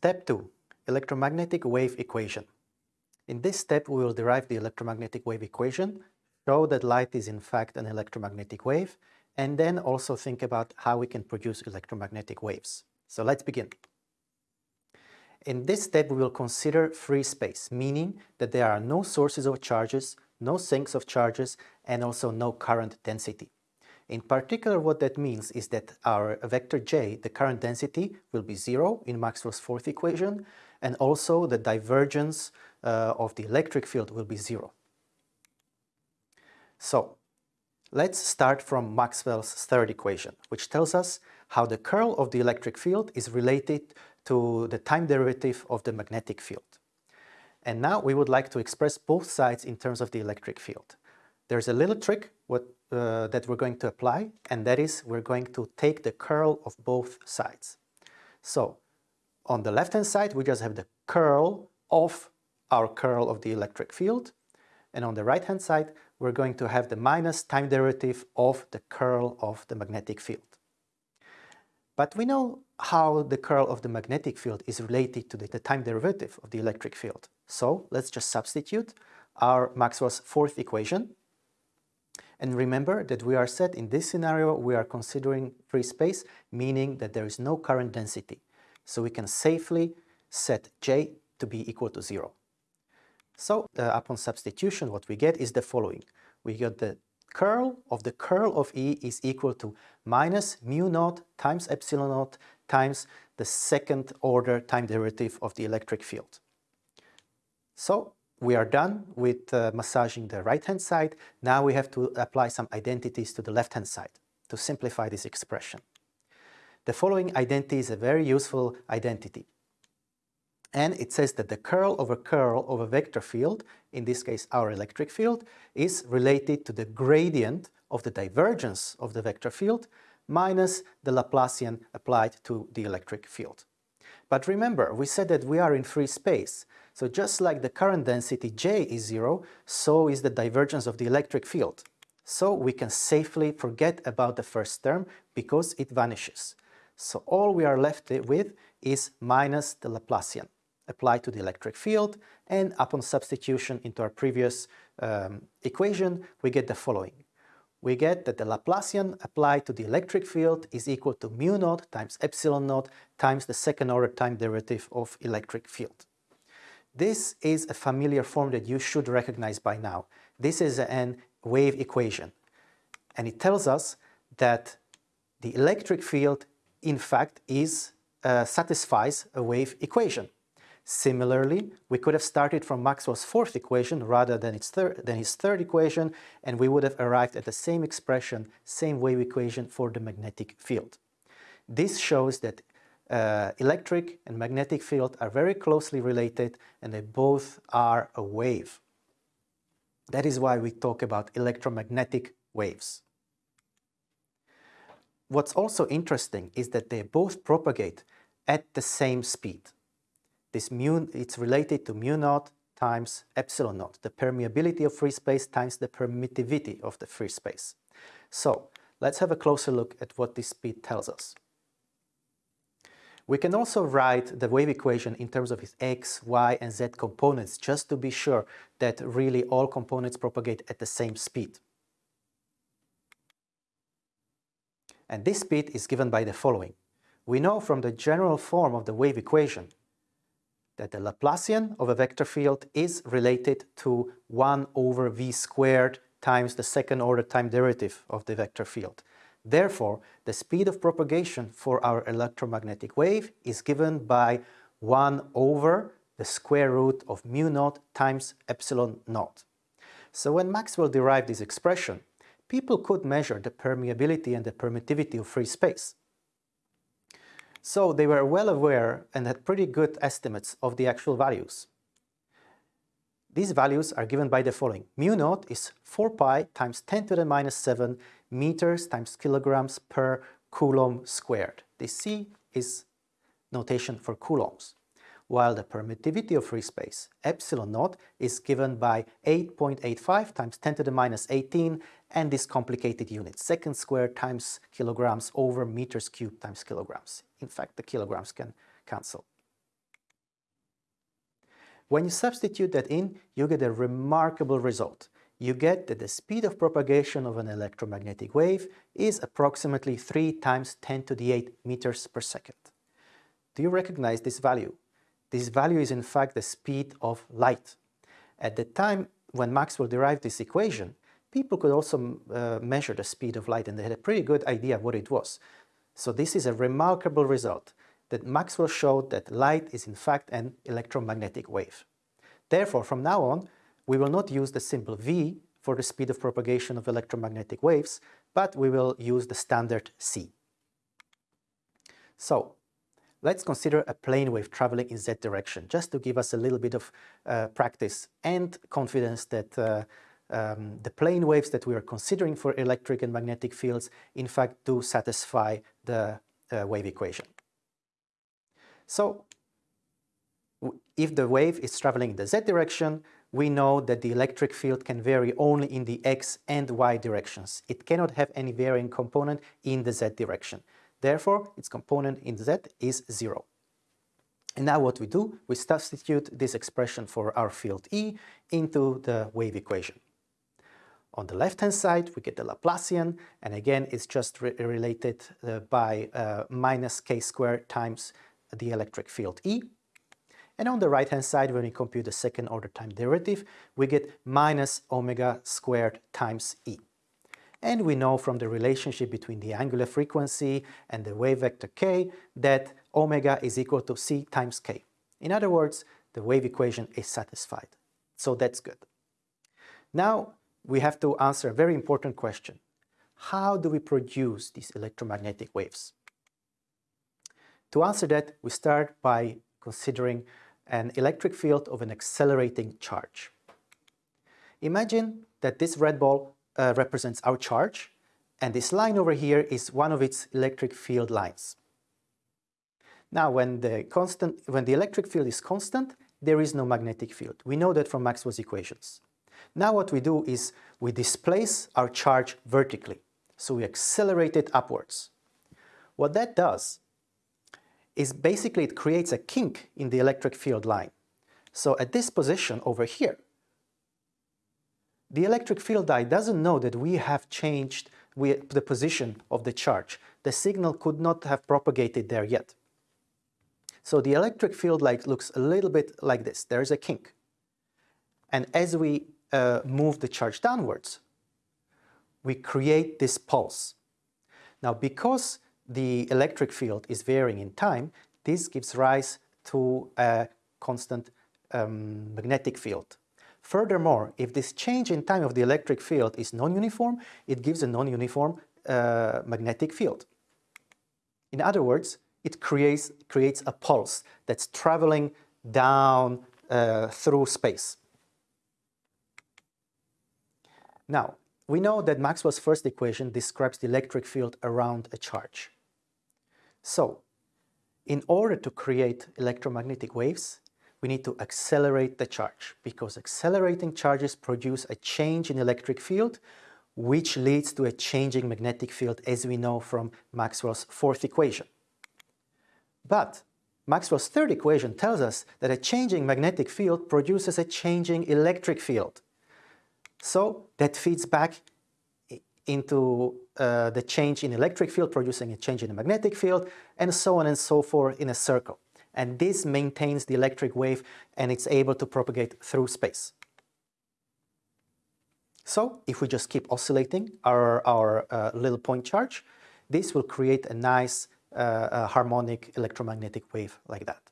Step 2. Electromagnetic wave equation. In this step, we will derive the electromagnetic wave equation, show that light is in fact an electromagnetic wave, and then also think about how we can produce electromagnetic waves. So let's begin. In this step, we will consider free space, meaning that there are no sources of charges, no sinks of charges, and also no current density. In particular, what that means is that our vector j, the current density, will be zero in Maxwell's fourth equation, and also the divergence uh, of the electric field will be zero. So, let's start from Maxwell's third equation, which tells us how the curl of the electric field is related to the time derivative of the magnetic field. And now we would like to express both sides in terms of the electric field. There's a little trick what, uh, that we're going to apply, and that is we're going to take the curl of both sides. So on the left-hand side, we just have the curl of our curl of the electric field, and on the right-hand side, we're going to have the minus time derivative of the curl of the magnetic field. But we know how the curl of the magnetic field is related to the, the time derivative of the electric field. So let's just substitute our Maxwell's fourth equation and remember that we are set in this scenario, we are considering free space, meaning that there is no current density. So we can safely set J to be equal to zero. So uh, upon substitution, what we get is the following. We get the curl of the curl of E is equal to minus mu naught times epsilon naught times the second order time derivative of the electric field. So we are done with uh, massaging the right-hand side. Now we have to apply some identities to the left-hand side to simplify this expression. The following identity is a very useful identity. And it says that the curl over curl of a vector field, in this case our electric field, is related to the gradient of the divergence of the vector field minus the Laplacian applied to the electric field. But remember, we said that we are in free space, so just like the current density J is zero, so is the divergence of the electric field. So we can safely forget about the first term because it vanishes. So all we are left with is minus the Laplacian applied to the electric field and upon substitution into our previous um, equation we get the following. We get that the Laplacian applied to the electric field is equal to mu naught times epsilon naught times the second order time derivative of electric field. This is a familiar form that you should recognize by now. This is an wave equation. And it tells us that the electric field, in fact, is uh, satisfies a wave equation. Similarly, we could have started from Maxwell's fourth equation rather than, its than his third equation, and we would have arrived at the same expression, same wave equation for the magnetic field. This shows that uh, electric and magnetic field are very closely related and they both are a wave. That is why we talk about electromagnetic waves. What's also interesting is that they both propagate at the same speed. This mu, it's related to mu naught times epsilon naught, the permeability of free space times the permittivity of the free space. So let's have a closer look at what this speed tells us. We can also write the wave equation in terms of its x, y and z components just to be sure that really all components propagate at the same speed. And this speed is given by the following. We know from the general form of the wave equation that the Laplacian of a vector field is related to 1 over v squared times the second order time derivative of the vector field. Therefore, the speed of propagation for our electromagnetic wave is given by 1 over the square root of mu naught times epsilon naught. So when Maxwell derived this expression, people could measure the permeability and the permittivity of free space. So they were well aware and had pretty good estimates of the actual values. These values are given by the following. Mu naught is 4 pi times 10 to the minus 7 meters times kilograms per coulomb squared. The C is notation for coulombs, while the permittivity of free space, epsilon naught, is given by 8.85 times 10 to the minus 18 and this complicated unit, second squared times kilograms over meters cubed times kilograms. In fact, the kilograms can cancel. When you substitute that in, you get a remarkable result. You get that the speed of propagation of an electromagnetic wave is approximately 3 times 10 to the 8 meters per second. Do you recognize this value? This value is in fact the speed of light. At the time when Maxwell derived this equation, people could also uh, measure the speed of light and they had a pretty good idea what it was. So this is a remarkable result that Maxwell showed that light is in fact an electromagnetic wave. Therefore, from now on, we will not use the simple v for the speed of propagation of electromagnetic waves, but we will use the standard c. So, let's consider a plane wave traveling in z direction, just to give us a little bit of uh, practice and confidence that uh, um, the plane waves that we are considering for electric and magnetic fields in fact do satisfy the uh, wave equation. So if the wave is traveling in the z direction, we know that the electric field can vary only in the x and y directions. It cannot have any varying component in the z direction. Therefore, its component in z is zero. And now what we do, we substitute this expression for our field E into the wave equation. On the left-hand side, we get the Laplacian, and again, it's just re related uh, by uh, minus k squared times the electric field E. And on the right-hand side, when we compute the second order time derivative, we get minus omega squared times E. And we know from the relationship between the angular frequency and the wave vector k that omega is equal to c times k. In other words, the wave equation is satisfied. So that's good. Now we have to answer a very important question. How do we produce these electromagnetic waves? To answer that, we start by considering an electric field of an accelerating charge. Imagine that this red ball uh, represents our charge, and this line over here is one of its electric field lines. Now, when the, constant, when the electric field is constant, there is no magnetic field. We know that from Maxwell's equations. Now what we do is we displace our charge vertically. So we accelerate it upwards. What that does is basically it creates a kink in the electric field line. So at this position over here, the electric field eye doesn't know that we have changed the position of the charge. The signal could not have propagated there yet. So the electric field light looks a little bit like this. There's a kink. And as we uh, move the charge downwards, we create this pulse. Now, because the electric field is varying in time, this gives rise to a constant um, magnetic field. Furthermore, if this change in time of the electric field is non-uniform, it gives a non-uniform uh, magnetic field. In other words, it creates, creates a pulse that's traveling down uh, through space. Now, we know that Maxwell's first equation describes the electric field around a charge. So, in order to create electromagnetic waves, we need to accelerate the charge because accelerating charges produce a change in electric field which leads to a changing magnetic field as we know from Maxwell's fourth equation. But Maxwell's third equation tells us that a changing magnetic field produces a changing electric field. So that feeds back into uh, the change in electric field producing a change in the magnetic field and so on and so forth in a circle. And this maintains the electric wave and it's able to propagate through space. So if we just keep oscillating our, our uh, little point charge, this will create a nice uh, harmonic electromagnetic wave like that.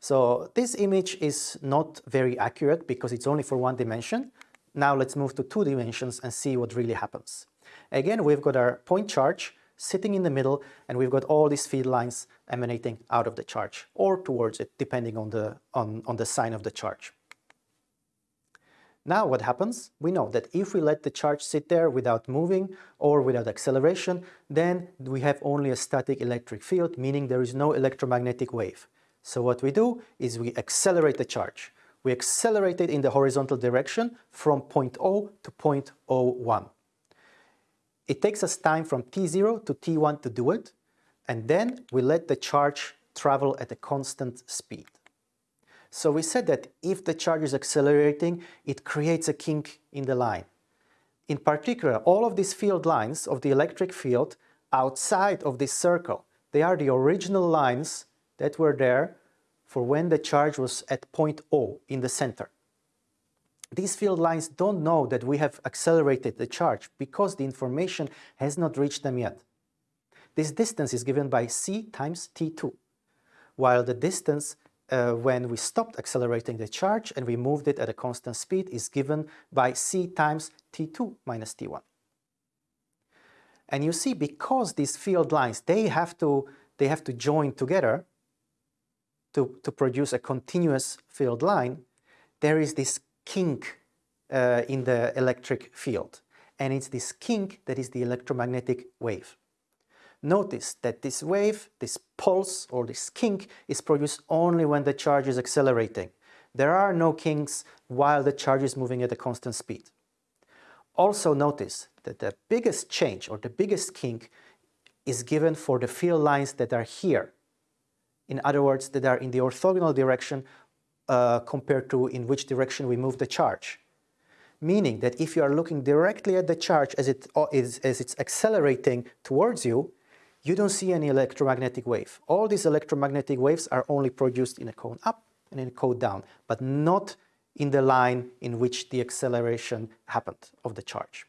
So this image is not very accurate because it's only for one dimension, now let's move to two dimensions and see what really happens. Again, we've got our point charge sitting in the middle and we've got all these field lines emanating out of the charge or towards it depending on the, on, on the sign of the charge. Now what happens? We know that if we let the charge sit there without moving or without acceleration, then we have only a static electric field, meaning there is no electromagnetic wave. So what we do is we accelerate the charge we accelerate it in the horizontal direction from point O to point O1. It takes us time from t0 to t1 to do it, and then we let the charge travel at a constant speed. So we said that if the charge is accelerating, it creates a kink in the line. In particular, all of these field lines of the electric field outside of this circle, they are the original lines that were there for when the charge was at point O in the center. These field lines don't know that we have accelerated the charge because the information has not reached them yet. This distance is given by c times t2, while the distance uh, when we stopped accelerating the charge and we moved it at a constant speed is given by c times t2 minus t1. And you see, because these field lines, they have to, they have to join together to, to produce a continuous field line, there is this kink uh, in the electric field. And it's this kink that is the electromagnetic wave. Notice that this wave, this pulse or this kink is produced only when the charge is accelerating. There are no kinks while the charge is moving at a constant speed. Also notice that the biggest change or the biggest kink is given for the field lines that are here. In other words, that are in the orthogonal direction uh, compared to in which direction we move the charge. Meaning that if you are looking directly at the charge as, it is, as it's accelerating towards you, you don't see any electromagnetic wave. All these electromagnetic waves are only produced in a cone up and in a cone down, but not in the line in which the acceleration happened of the charge.